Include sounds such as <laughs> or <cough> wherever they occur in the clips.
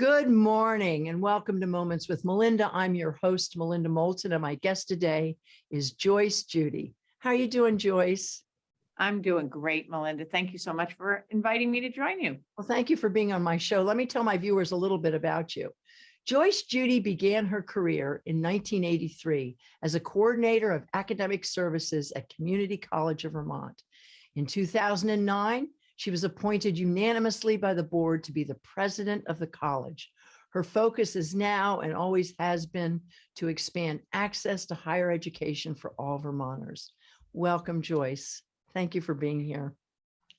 Good morning and welcome to Moments with Melinda. I'm your host, Melinda Moulton, and my guest today is Joyce Judy. How are you doing, Joyce? I'm doing great, Melinda. Thank you so much for inviting me to join you. Well, thank you for being on my show. Let me tell my viewers a little bit about you. Joyce Judy began her career in 1983 as a coordinator of academic services at Community College of Vermont. In 2009, she was appointed unanimously by the board to be the president of the college. Her focus is now and always has been to expand access to higher education for all Vermonters. Welcome, Joyce. Thank you for being here.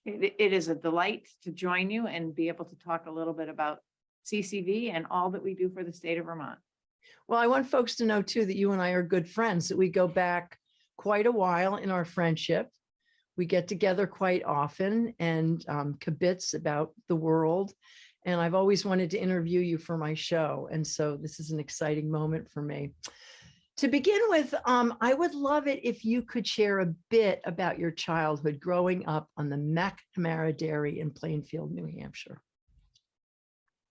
It, it is a delight to join you and be able to talk a little bit about CCV and all that we do for the state of Vermont. Well, I want folks to know too that you and I are good friends, that we go back quite a while in our friendship. We get together quite often and um, kibitz about the world. And I've always wanted to interview you for my show. And so this is an exciting moment for me. To begin with, um, I would love it if you could share a bit about your childhood growing up on the McNamara Dairy in Plainfield, New Hampshire.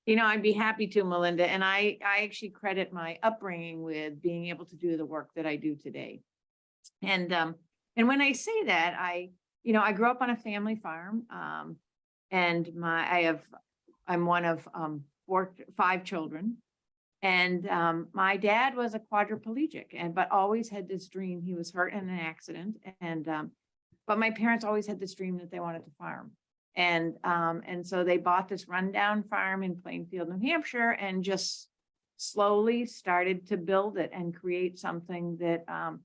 You know, I'd be happy to, Melinda, and I, I actually credit my upbringing with being able to do the work that I do today. And, um, and when I say that, I, you know, I grew up on a family farm, um, and my, I have, I'm one of, um, four, five children. And, um, my dad was a quadriplegic and, but always had this dream, he was hurt in an accident and, um, but my parents always had this dream that they wanted to farm. And, um, and so they bought this rundown farm in Plainfield, New Hampshire, and just slowly started to build it and create something that, um,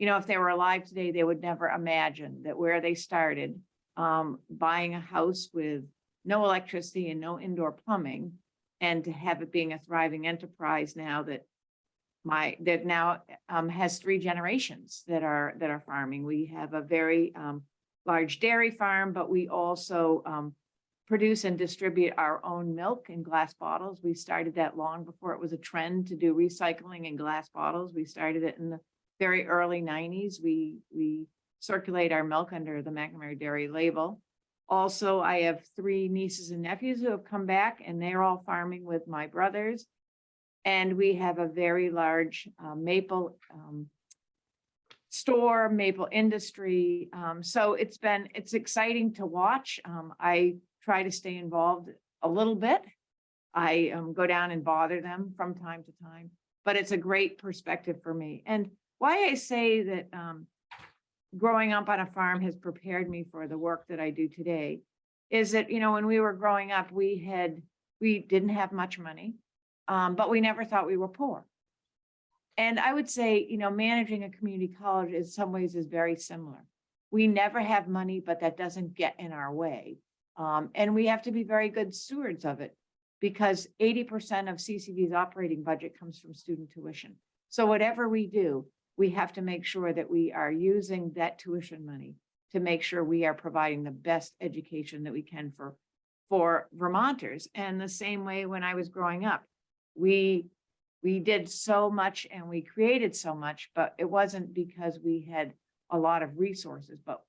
you know, if they were alive today, they would never imagine that where they started, um, buying a house with no electricity and no indoor plumbing, and to have it being a thriving enterprise now that my, that now, um, has three generations that are, that are farming. We have a very, um, large dairy farm, but we also um, produce and distribute our own milk in glass bottles. We started that long before it was a trend to do recycling in glass bottles. We started it in the very early 90s. We, we circulate our milk under the McNamara Dairy label. Also, I have three nieces and nephews who have come back and they're all farming with my brothers. And we have a very large uh, maple um, store, Maple Industry. Um, so it's been, it's exciting to watch. Um, I try to stay involved a little bit. I um, go down and bother them from time to time, but it's a great perspective for me. And why I say that um, growing up on a farm has prepared me for the work that I do today is that, you know, when we were growing up, we had, we didn't have much money, um, but we never thought we were poor. And I would say, you know, managing a community college in some ways is very similar. We never have money, but that doesn't get in our way. Um, and we have to be very good stewards of it because 80% of CCV's operating budget comes from student tuition. So whatever we do, we have to make sure that we are using that tuition money to make sure we are providing the best education that we can for, for Vermonters. And the same way when I was growing up, we we did so much and we created so much, but it wasn't because we had a lot of resources, but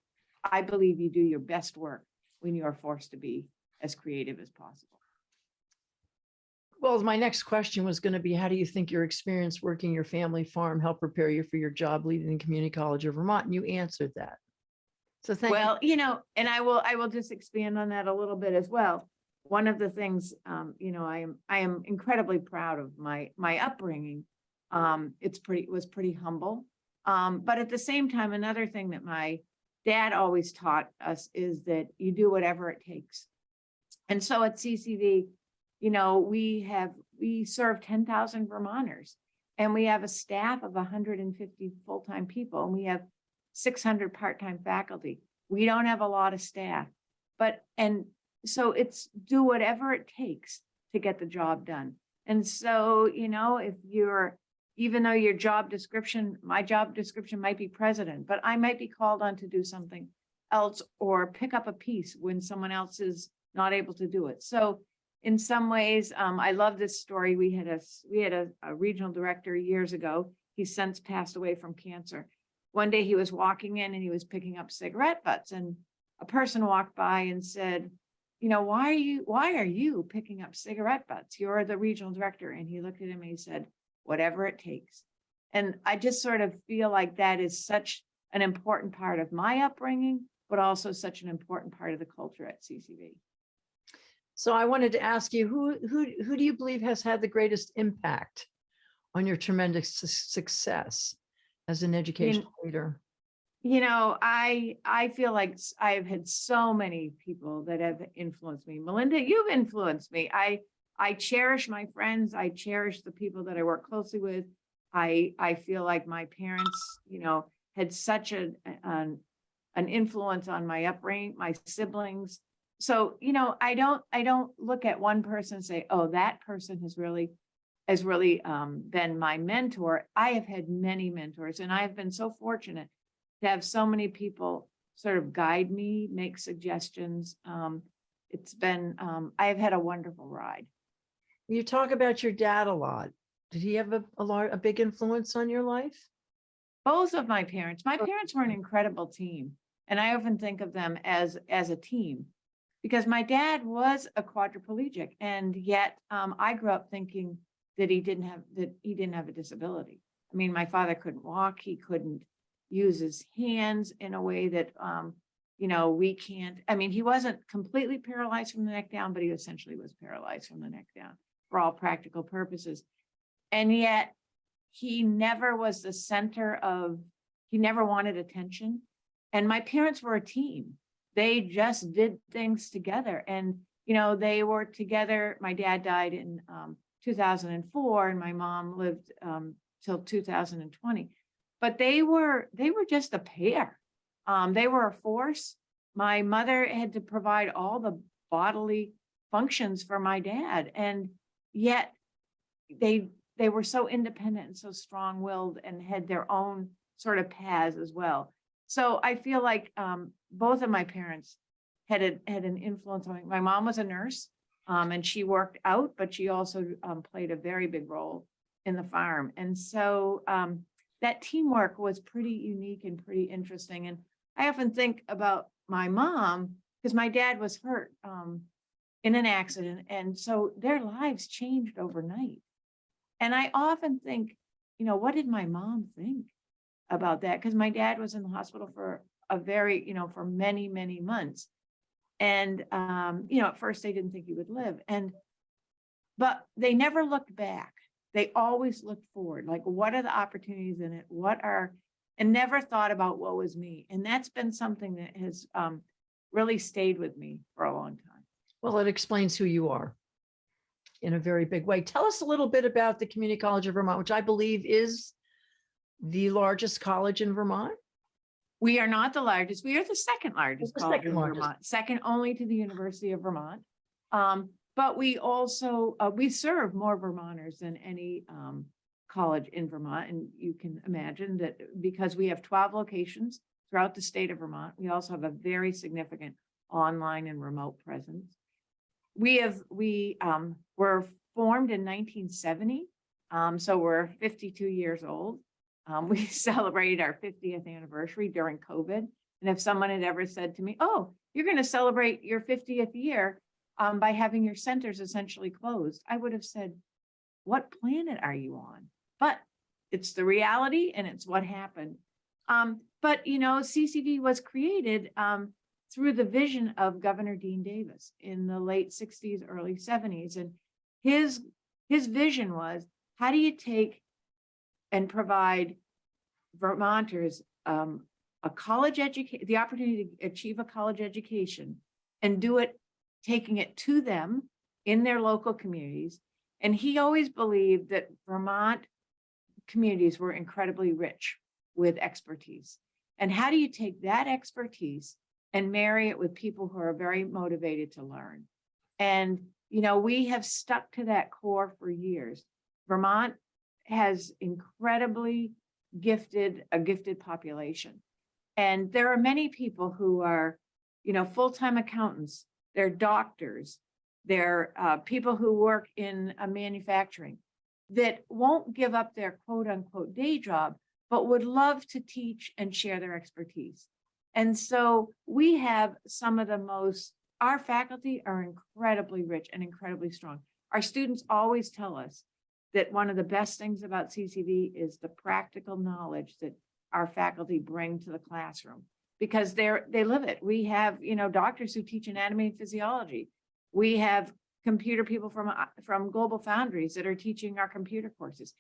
I believe you do your best work when you are forced to be as creative as possible. Well, my next question was going to be, how do you think your experience working your family farm helped prepare you for your job leading the Community College of Vermont? And you answered that. So thank Well, you know, and I will, I will just expand on that a little bit as well one of the things, um, you know, I am, I am incredibly proud of my, my upbringing. Um, it's pretty, it was pretty humble. Um, but at the same time, another thing that my dad always taught us is that you do whatever it takes. And so at CCV, you know, we have, we serve 10,000 Vermonters and we have a staff of 150 full-time people and we have 600 part-time faculty. We don't have a lot of staff, but, and so it's do whatever it takes to get the job done. And so, you know, if you're, even though your job description, my job description might be president, but I might be called on to do something else or pick up a piece when someone else is not able to do it. So in some ways, um, I love this story. We had a, we had a, a regional director years ago. He's since passed away from cancer. One day he was walking in and he was picking up cigarette butts and a person walked by and said, you know, why are you, why are you picking up cigarette butts? You're the regional director. And he looked at him and he said, whatever it takes. And I just sort of feel like that is such an important part of my upbringing, but also such an important part of the culture at CCV. So I wanted to ask you, who, who, who do you believe has had the greatest impact on your tremendous su- success as an educational leader? You know, I, I feel like I've had so many people that have influenced me. Melinda, you've influenced me. I, I cherish my friends. I cherish the people that I work closely with. I, I feel like my parents, you know, had such a, an, an influence on my upbringing, my siblings. So, you know, I don't, I don't look at one person and say, oh, that person has really, has really um, been my mentor. I have had many mentors and I have been so fortunate to have so many people sort of guide me, make suggestions. Um, it's been, um, I've had a wonderful ride. You talk about your dad a lot. Did he have a, a large, a big influence on your life? Both of my parents, my Oh. parents were an incredible team. And I often think of them as, as a team. Because my dad was a quadriplegic and yet, um, I grew up thinking that he didn't have, that he didn't have a disability. I mean, my father couldn't walk, he couldn't use his hands in a way that, um, you know, we can't, I mean, he wasn't completely paralyzed from the neck down, but he essentially was paralyzed from the neck down for all practical purposes. And yet he never was the center of, he never wanted attention. And my parents were a team. They just did things together and, you know, they were together. My dad died in um, 2004 and my mom lived um, till 2020. But they were, they were just a pair. Um, they were a force. My mother had to provide all the bodily functions for my dad and yet they, they were so independent and so strong-willed and had their own sort of paths as well. So I feel like um, both of my parents had a, had an influence on me. My mom was a nurse um, and she worked out, but she also um, played a very big role in the farm. And so um, that teamwork was pretty unique and pretty interesting. And I often think about my mom because my dad was hurt um, in an accident. And so their lives changed overnight. And I often think, you know, what did my mom think about that? Because my dad was in the hospital for a very, you know, for many, many months. And, um, you know, at first they didn't think he would live and, but they never looked back. They always looked forward, like what are the opportunities in it? What are, and never thought about what was me. And that's been something that has, um, really stayed with me for a long time. Well, it explains who you are in a very big way. Tell us a little bit about the Community College of Vermont, which I believe is the largest college in Vermont. We are not the largest. We are the second largest the college second in largest. Vermont, second only to the University of Vermont. Um, but we also, uh, we serve more Vermonters than any, um, college in Vermont. And you can imagine that because we have twelve locations throughout the state of Vermont, we also have a very significant online and remote presence. We have, we, um, were formed in nineteen seventy. Um, so we're fifty-two years old. Um, <laughs> we celebrated our fiftieth anniversary during COVID. And if someone had ever said to me, oh, you're going to celebrate your fiftieth year um, by having your centers essentially closed, I would have said, what planet are you on? But it's the reality and it's what happened. Um, but, you know, CCV was created um, through the vision of Governor Deane Davis in the late sixties, early seventies. And his, his vision was, how do you take and provide Vermonters um, a college education, the opportunity to achieve a college education and do it, taking it to them in their local communities. And he always believed that Vermont communities were incredibly rich with expertise. And how do you take that expertise and marry it with people who are very motivated to learn? And, you know, we have stuck to that core for years. Vermont has incredibly gifted, a gifted population. And there are many people who are, you know, full-time accountants, they're doctors, they're uh, people who work in uh, manufacturing that won't give up their quote unquote day job, but would love to teach and share their expertise. And so we have some of the most our faculty are incredibly rich and incredibly strong. Our students always tell us that one of the best things about CCV is the practical knowledge that our faculty bring to the classroom. Because they're, they live it. We have, you know, doctors who teach anatomy and physiology. We have computer people from, uh, from GlobalFoundries that are teaching our computer courses.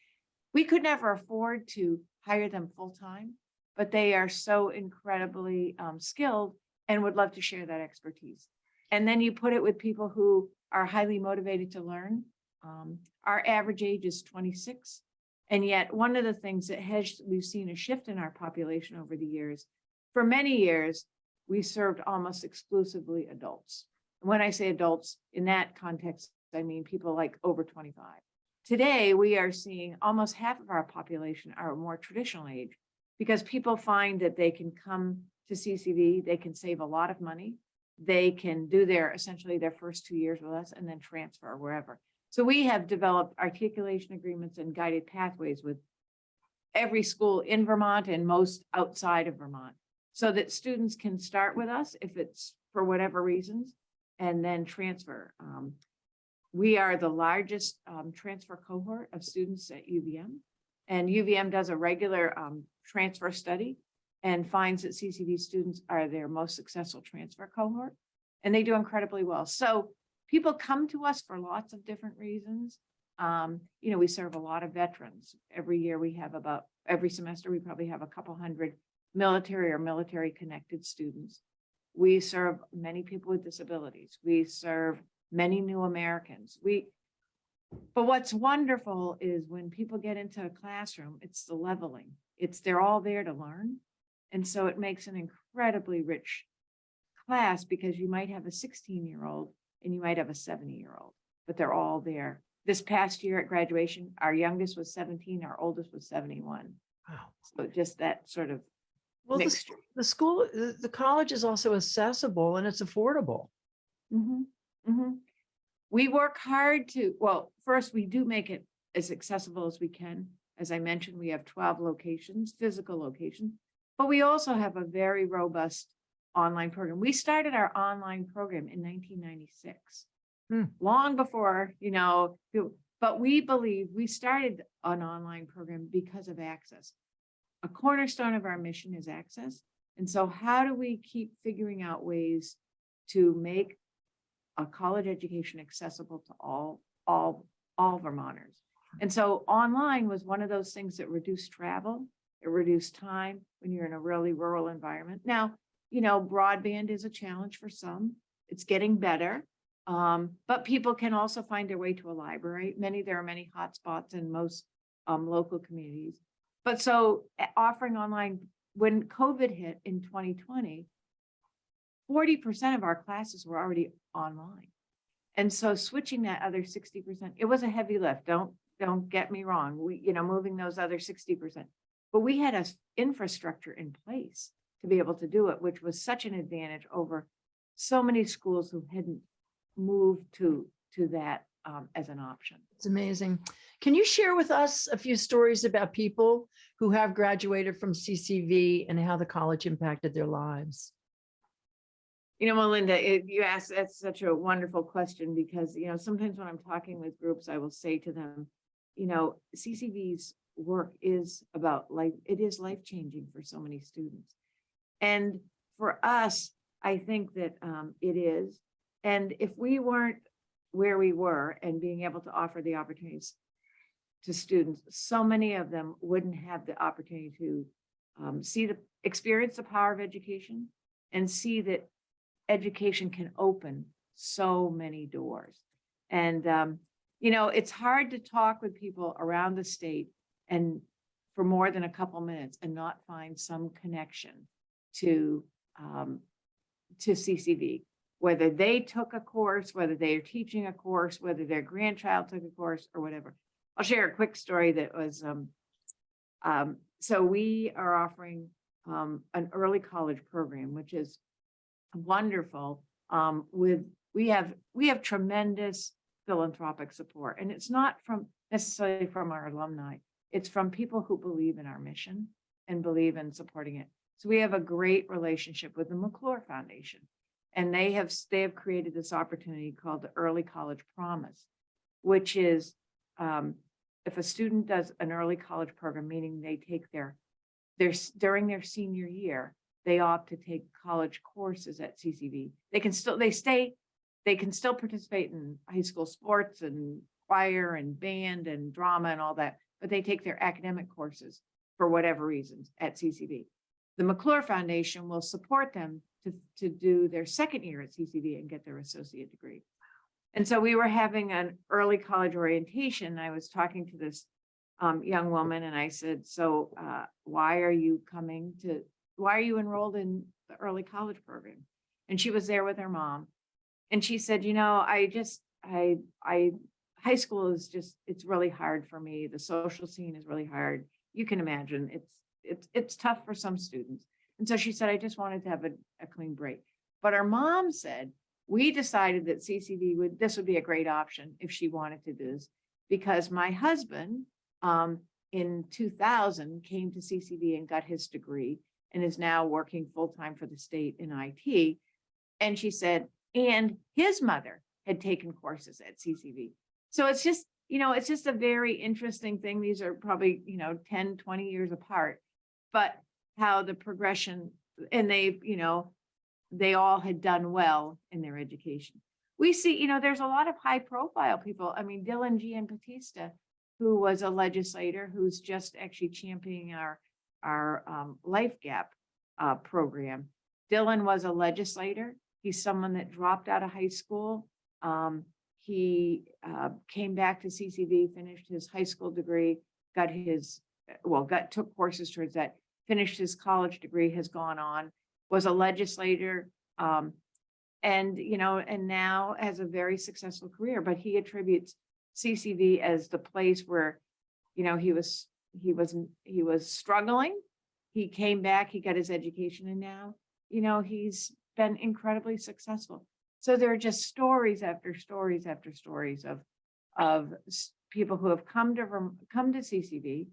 We could never afford to hire them full-time, but they are so incredibly um, skilled and would love to share that expertise. And then you put it with people who are highly motivated to learn. Um, our average age is twenty-six. And yet, one of the things that has, we've seen a shift in our population over the years. For many years, we served almost exclusively adults. When I say adults, in that context, I mean people like over twenty-five. Today, we are seeing almost half of our population are more traditional age because people find that they can come to CCV, they can save a lot of money. They can do their, essentially their first two years with us and then transfer wherever. So we have developed articulation agreements and guided pathways with every school in Vermont and most outside of Vermont. So that students can start with us if it's for whatever reasons and then transfer. Um, we are the largest um, transfer cohort of students at UVM. And UVM does a regular um, transfer study and finds that CCV students are their most successful transfer cohort. And they do incredibly well. So people come to us for lots of different reasons. Um, you know, we serve a lot of veterans. Every year we have about, every semester, we probably have a couple hundred military or military connected students. We serve many people with disabilities. We serve many new Americans. We, but what's wonderful is when people get into a classroom, it's the leveling. It's, they're all there to learn. And so it makes an incredibly rich class because you might have a sixteen year old and you might have a seventy year old, but they're all there. This past year at graduation, our youngest was seventeen, our oldest was seventy-one. Wow. So just that sort of Well, the, the school, the, the college is also accessible and it's affordable. Mm -hmm. Mm -hmm. We work hard to, well, first, we do make it as accessible as we can. As I mentioned, we have twelve locations, physical locations, but we also have a very robust online program. We started our online program in nineteen ninety-six. Hmm. Long before, you know, but we believe we started an online program because of access. A cornerstone of our mission is access. And so how do we keep figuring out ways to make a college education accessible to all, all, all Vermonters. And so online was one of those things that reduced travel, it reduced time when you're in a really rural environment. Now, you know, broadband is a challenge for some. It's getting better. Um, but people can also find their way to a library. Many, there are many hotspots in most um, local communities. But so eh, offering online, when COVID hit in 2020, forty percent of our classes were already online. And so switching that other sixty percent, it was a heavy lift. Don't, don't get me wrong. We, you know, moving those other sixty percent. But we had a infrastructure in place to be able to do it, which was such an advantage over so many schools who hadn't moved to, to that um, as an option. It's amazing. Can you share with us a few stories about people who have graduated from CCV and how the college impacted their lives? You know, Melinda, it, you asked, that's such a wonderful question because, you know, sometimes when I'm talking with groups, I will say to them, you know, CCV's work is about life, it is life-changing for so many students. And for us, I think that um, it is. And if we weren't where we were and being able to offer the opportunities to students, so many of them wouldn't have the opportunity to um, see the, experience the power of education and see that education can open so many doors. And, um, you know, it's hard to talk with people around the state and for more than a couple minutes and not find some connection to, um, to CCV. Whether they took a course, whether they are teaching a course, whether their grandchild took a course or whatever. I'll share a quick story that was, um, um, so we are offering, um, an early college program, which is wonderful um with we have we have tremendous philanthropic support and it's not from necessarily from our alumni it's from people who believe in our mission and believe in supporting it so we have a great relationship with the mcclure foundation And they have, they have created this opportunity called the Early College Promise, which is um, if a student does an early college program, meaning they take their, their, during their senior year, they opt to take college courses at CCV. They can still, they stay, they can still participate in high school sports and choir and band and drama and all that, but they take their academic courses for whatever reasons at CCV. The McClure Foundation will support them to, to do their second year at CCV and get their associate degree. And so we were having an early college orientation. I was talking to this um, young woman and I said, so uh, why are you coming to, why are you enrolled in the early college program? And she was there with her mom. And she said, you know, I just, I, I, high school is just, it's really hard for me. The social scene is really hard. You can imagine it's, it's, it's tough for some students. And so she said, I just wanted to have a, a clean break. But her mom said, we decided that CCV would, this would be a great option if she wanted to do this. Because my husband, um, in two thousand came to CCV and got his degree and is now working full-time for the state in IT. And she said, and his mother had taken courses at CCV. So it's just, you know, it's just a very interesting thing. These are probably, you know, 10, 20 years apart. But how the progression, and they, you know, they all had done well in their education. We see, you know, there's a lot of high profile people. I mean, Dylan Giambattista, who was a legislator, who's just actually championing our, our um, life gap uh, program. Dylan was a legislator. He's someone that dropped out of high school. Um, he uh, came back to CCV, finished his high school degree, got his, well, got, took courses towards that, finished his college degree, has gone on, was a legislator. Um, and, you know, and now has a very successful career, but he attributes CCV as the place where, you know, he was, he was, he was struggling. He came back, he got his education and now, you know, he's been incredibly successful. So there are just stories after stories after stories of, of people who have come to, come to CCV,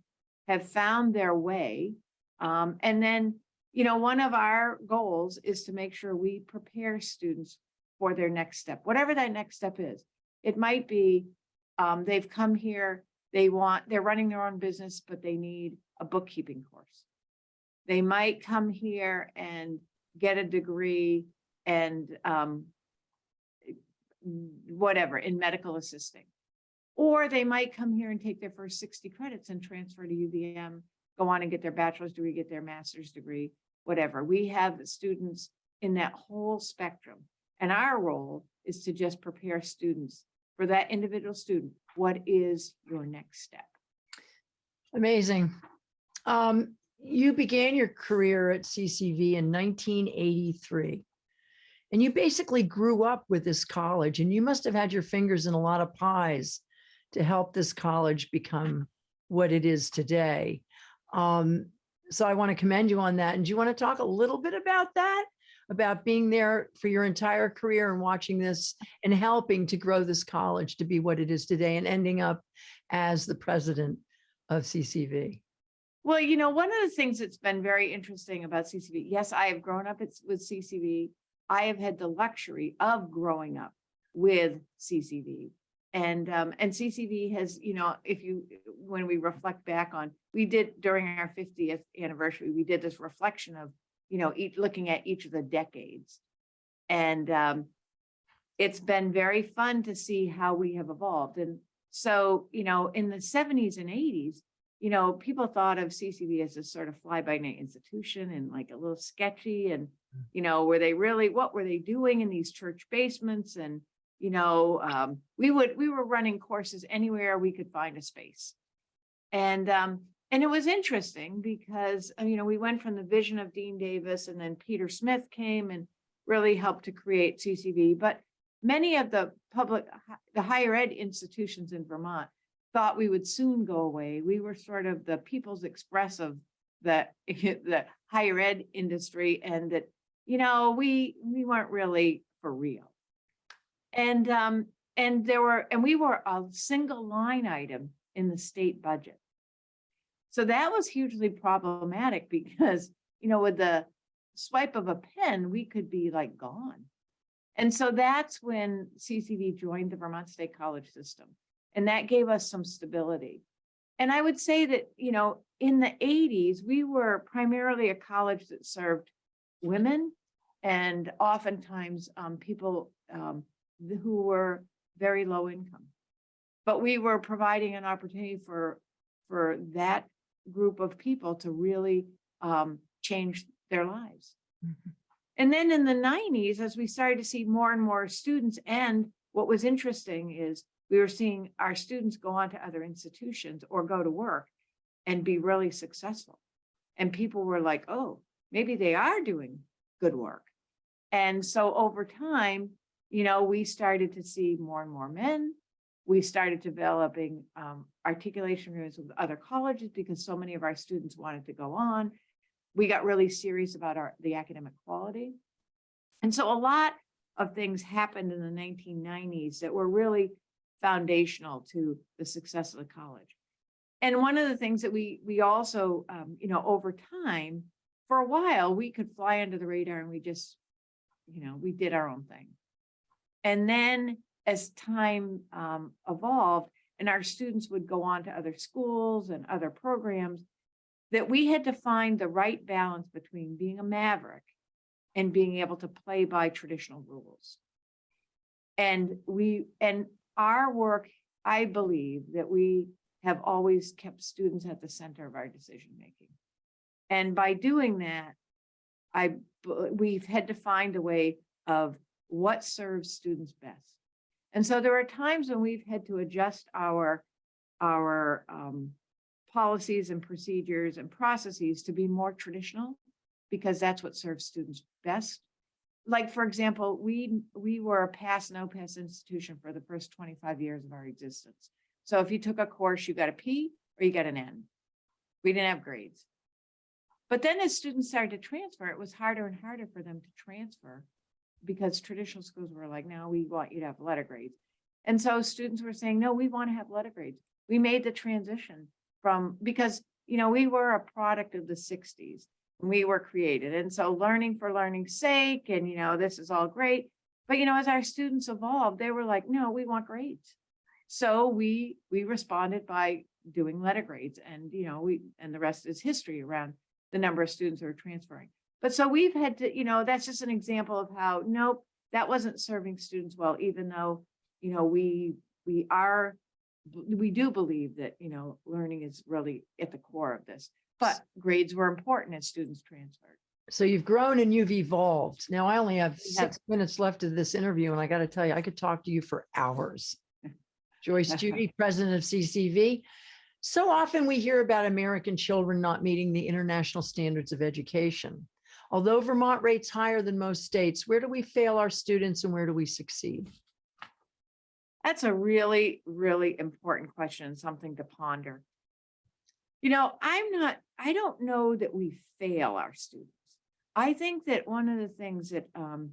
have found their way. Um, and then, you know, one of our goals is to make sure we prepare students for their next step, whatever that next step is. It might be, um, they've come here, they want, they're running their own business, but they need a bookkeeping course. They might come here and get a degree and, um, whatever, in medical assisting. Or they might come here and take their first sixty credits and transfer to UVM, go on and get their bachelor's degree, get their master's degree, whatever. We have students in that whole spectrum. And our role is to just prepare students for that individual student. What is your next step? Amazing. Um, you began your career at CCV in 1983. And you basically grew up with this college and you must have had your fingers in a lot of pies to help this college become what it is today. Um, so I want to commend you on that. And do you want to talk a little bit about that? About being there for your entire career and watching this and helping to grow this college to be what it is today and ending up as the president of CCV. Well, you know, one of the things that's been very interesting about CCV, yes, I have grown up with CCV. I have had the luxury of growing up with CCV. And, um, and CCV has, you know, if you, when we reflect back on, we did during our fiftieth anniversary, we did this reflection of, you know, each, looking at each of the decades. And, um, it's been very fun to see how we have evolved. And so, you know, in the seventies and eighties, you know, people thought of CCV as a sort of fly-by-night institution and like a little sketchy and, you know, were they really, what were they doing in these church basements? And, you know, um, we would, we were running courses anywhere we could find a space. And, um, and it was interesting because, uh, you know, we went from the vision of Deane Davis and then Peter Smith came and really helped to create CCV, but many of the public, the higher ed institutions in Vermont thought we would soon go away. We were sort of the people's express of the, <laughs> the higher ed industry and that, you know, we, we weren't really for real. And, um, and there were, and we were a single line item in the state budget. So that was hugely problematic <laughs> because, you know, with the swipe of a pen, we could be like gone. And so that's when CCV joined the Vermont State College system. And that gave us some stability. And I would say that, you know, in the eighties, we were primarily a college that served women and oftentimes um, people um, who were very low income. But we were providing an opportunity for, for that group of people to really um, change their lives. Mhm. And then in the nineties, as we started to see more and more students, and what was interesting is we were seeing our students go on to other institutions or go to work and be really successful. And people were like, oh, maybe they are doing good work. And so over time, you know, we started to see more and more men. We started developing um, articulation rooms with other colleges because so many of our students wanted to go on. We got really serious about our, the academic quality. And so a lot of things happened in the nineteen nineties that were really foundational to the success of the college. And one of the things that we, we also, um, you know, over time, for a while, we could fly under the radar and we just, you know, we did our own thing. And then as time um, evolved and our students would go on to other schools and other programs, that we had to find the right balance between being a maverick and being able to play by traditional rules. And we, and our work, I believe that we have always kept students at the center of our decision making. And by doing that, I, we've had to find a way of what serves students best. And so there are times when we've had to adjust our, our um, policies and procedures and processes to be more traditional because that's what serves students best. Like, for example, we, we were a pass, no pass institution for the first twenty-five years of our existence. So if you took a course, you got a P or you got an N. We didn't have grades. But then as students started to transfer, it was harder and harder for them to transfer because traditional schools were like, now we want you to have letter grades. And so students were saying, no, we want to have letter grades. We made the transition from, because, you know, we were a product of the sixties. when We were created. And so learning for learning's sake and, you know, this is all great. But, you know, as our students evolved, they were like, no, we want grades. So we, we responded by doing letter grades and, you know, we, and the rest is history around the number of students who are transferring. But so we've had to, you know, that's just an example of how, nope, that wasn't serving students well, even though, you know, we, we are, we do believe that, you know, learning is really at the core of this. But grades were important as students transferred. So you've grown and you've evolved. Now I only have six minutes left of this interview and I got to tell you, I could talk to you for hours. <laughs> Joyce Judy, President of CCV. So often we hear about American children not meeting the international standards of education. Although Vermont rates higher than most states, where do we fail our students and where do we succeed? That's a really, really important question, something to ponder. You know, I'm not, I don't know that we fail our students. I think that one of the things that, um,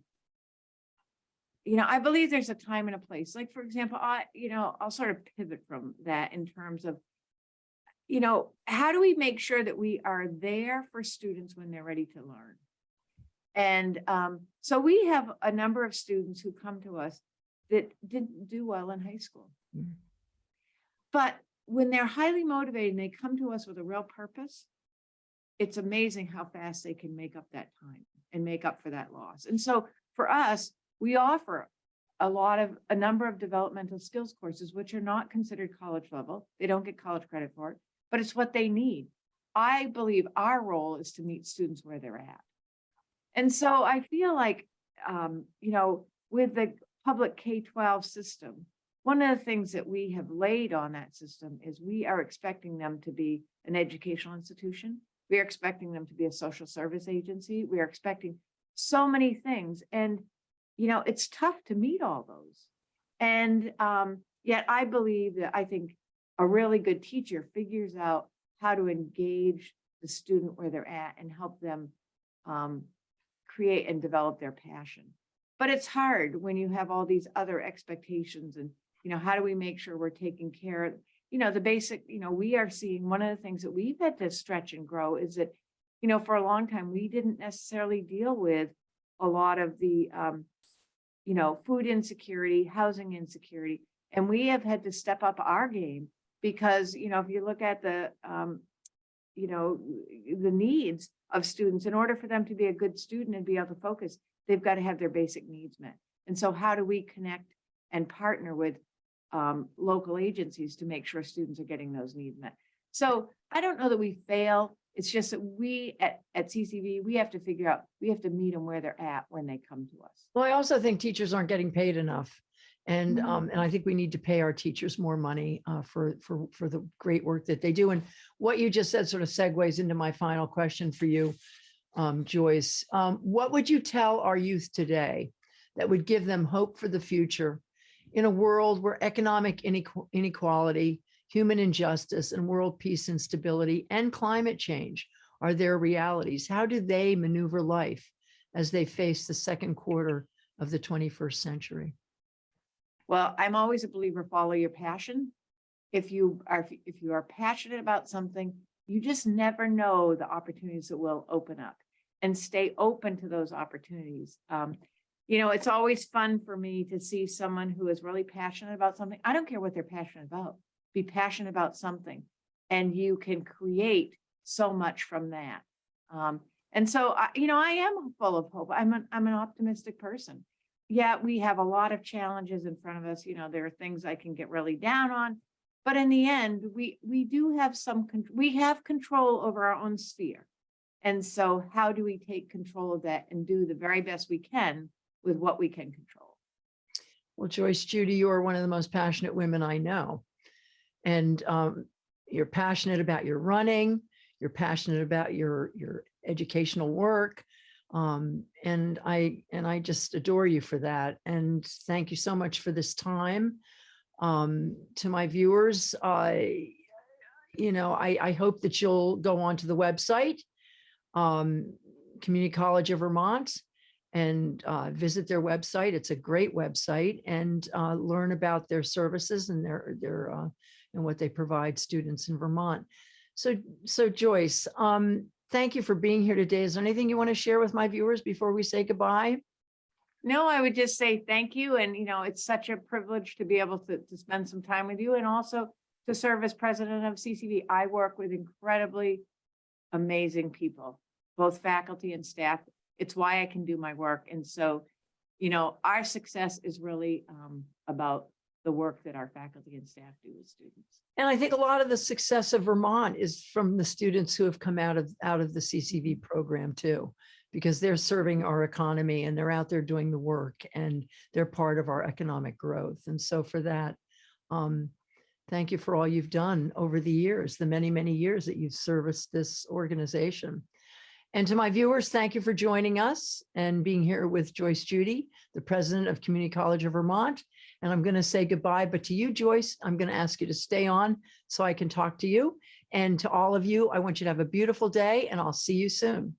you know, I believe there's a time and a place, like, for example, I, you know, I'll sort of pivot from that in terms of, you know, how do we make sure that we are there for students when they're ready to learn? And um, so we have a number of students who come to us that didn't do well in high school. Mm. But when they're highly motivated and they come to us with a real purpose, it's amazing how fast they can make up that time and make up for that loss. And so for us, we offer a lot of, a number of developmental skills courses, which are not considered college level. They don't get college credit for it, but it's what they need. I believe our role is to meet students where they're at. And so I feel like, um, you know, with the public K-12 system, one of the things that we have laid on that system is we are expecting them to be an educational institution. We are expecting them to be a social service agency. We are expecting so many things. And, you know, it's tough to meet all those. And um, yet I believe that I think a really good teacher figures out how to engage the student where they're at and help them um, create and develop their passion. But it's hard when you have all these other expectations and, you know, how do we make sure we're taking care of, you know, the basic, you know, we are seeing, one of the things that we've had to stretch and grow is that, you know, for a long time, we didn't necessarily deal with a lot of the um, you know, food insecurity, housing insecurity. And we have had to step up our game because, you know, if you look at the, um, you know, the needs of students, in order for them to be a good student and be able to focus, they've got to have their basic needs met. And so how do we connect and partner with um, local agencies to make sure students are getting those needs met? So I don't know that we fail. It's just that we at, at CCV, we have to figure out, we have to meet them where they're at when they come to us. Well, I also think teachers aren't getting paid enough. And, Mhm. um, and I think we need to pay our teachers more money, uh, for, for, for the great work that they do. And what you just said sort of segues into my final question for you, um, Joyce. Um, what would you tell our youth today that would give them hope for the future in a world where economic inequality, human injustice, and world peace and stability and climate change are their realities? How do they maneuver life as they face the second quarter of the 21st century? Well, I'm always a believer, follow your passion. If you are, if you are passionate about something, you just never know the opportunities that will open up and stay open to those opportunities. Um, you know, it's always fun for me to see someone who is really passionate about something. I don't care what they're passionate about. Be passionate about something and you can create so much from that. Um, and so, I, you know, I am full of hope. I'm an, I'm an optimistic person yeah, we have a lot of challenges in front of us. You know, there are things I can get really down on. But in the end, we, we do have some, we have control over our own sphere. And so how do we take control of that and do the very best we can with what we can control? Well, Joyce, Judy, you are one of the most passionate women I know. And um, you're passionate about your running, you're passionate about your, your educational work. Um, and I, and I just adore you for that. And thank you so much for this time. Um, to my viewers, I, you know, I, I hope that you'll go onto the website, um, Community College of Vermont, and uh, visit their website. It's a great website and uh, learn about their services and their, their, uh, and what they provide students in Vermont. So, so Joyce, um, thank you for being here today. Is there anything you want to share with my viewers before we say goodbye? No, I would just say thank you. And, you know, it's such a privilege to be able to, to spend some time with you and also to serve as president of CCV. I work with incredibly amazing people, both faculty and staff. It's why I can do my work. And so, you know, our success is really um, about the work that our faculty and staff do with students. And I think a lot of the success of Vermont is from the students who have come out of, out of the CCV program too, because they're serving our economy and they're out there doing the work and they're part of our economic growth. And so for that, um, thank you for all you've done over the years, the many, many years that you've serviced this organization. And to my viewers, thank you for joining us and being here with Joyce Judy, the president of Community College of Vermont. And I'm going to say goodbye, but to you, Joyce, I'm going to ask you to stay on so I can talk to you. And to all of you, I want you to have a beautiful day and I'll see you soon.